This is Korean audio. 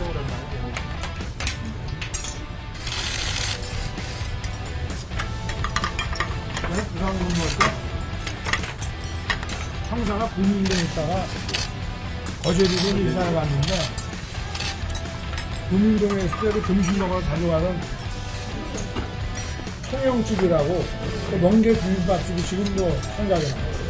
이쪽으로 많이 되는 네? 이상한 건 뭘까? 형사가 군인대 있다가 거제도로 이사를 갔는데 군인동에 있을 때도 점심 먹으러 다녀가는 통영집이라고 명계 비빔밥집이 지금도 생각이 나요